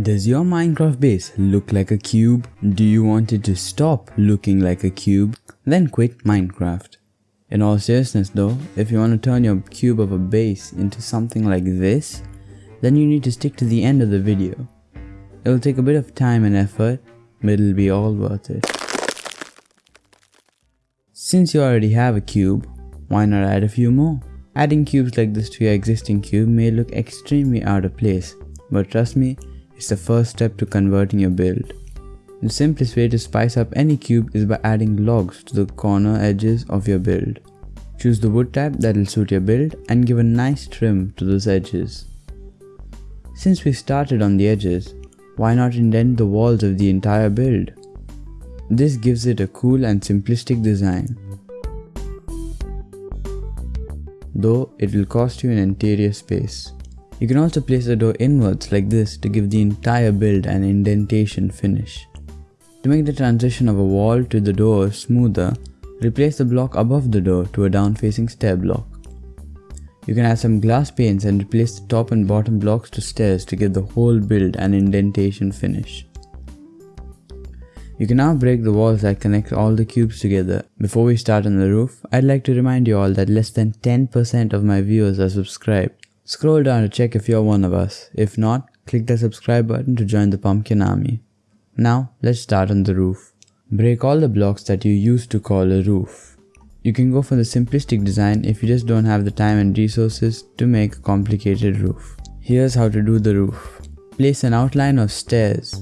Does your Minecraft base look like a cube? Do you want it to stop looking like a cube? Then quit Minecraft. In all seriousness though, if you want to turn your cube of a base into something like this, then you need to stick to the end of the video. It'll take a bit of time and effort, but it'll be all worth it. Since you already have a cube, why not add a few more? Adding cubes like this to your existing cube may look extremely out of place, but trust me, is the first step to converting your build. The simplest way to spice up any cube is by adding logs to the corner edges of your build. Choose the wood type that will suit your build and give a nice trim to those edges. Since we started on the edges, why not indent the walls of the entire build? This gives it a cool and simplistic design. Though it will cost you an interior space. You can also place the door inwards like this to give the entire build an indentation finish. To make the transition of a wall to the door smoother, replace the block above the door to a down-facing stair block. You can add some glass panes and replace the top and bottom blocks to stairs to give the whole build an indentation finish. You can now break the walls that connect all the cubes together. Before we start on the roof, I'd like to remind you all that less than 10% of my viewers are subscribed. Scroll down to check if you're one of us. If not, click the subscribe button to join the pumpkin army. Now, let's start on the roof. Break all the blocks that you used to call a roof. You can go for the simplistic design if you just don't have the time and resources to make a complicated roof. Here's how to do the roof. Place an outline of stairs.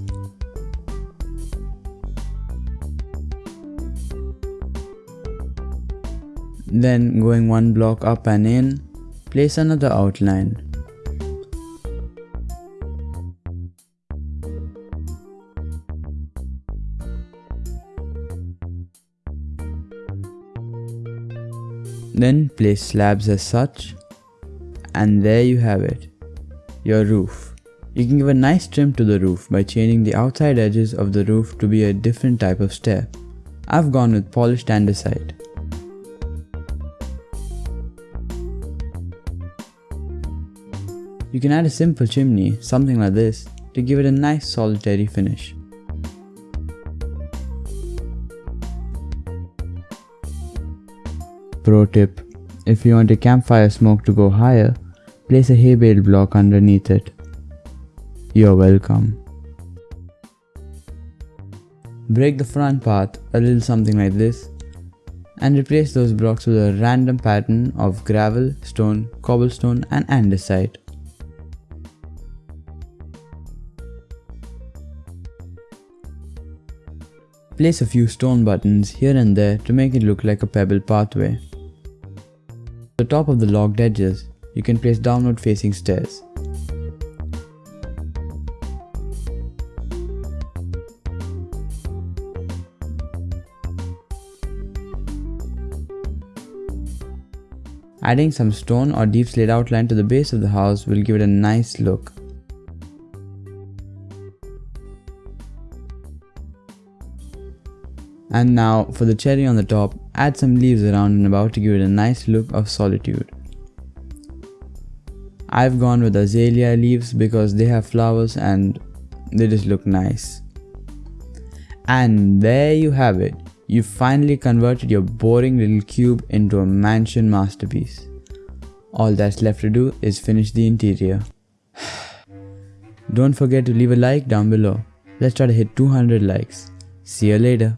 Then going one block up and in, Place another outline. Then place slabs as such and there you have it, your roof. You can give a nice trim to the roof by changing the outside edges of the roof to be a different type of stair. I've gone with polished andesite. You can add a simple chimney, something like this, to give it a nice solitary finish. Pro tip, if you want a campfire smoke to go higher, place a hay bale block underneath it. You're welcome. Break the front part a little something like this and replace those blocks with a random pattern of gravel, stone, cobblestone and andesite. Place a few stone buttons here and there to make it look like a pebble pathway. At the top of the logged edges, you can place downward facing stairs. Adding some stone or deepslate outline to the base of the house will give it a nice look. And now for the cherry on the top, add some leaves around and about to give it a nice look of solitude. I've gone with azalea leaves because they have flowers and they just look nice. And there you have it. You finally converted your boring little cube into a mansion masterpiece. All that's left to do is finish the interior. Don't forget to leave a like down below. Let's try to hit 200 likes. See you later.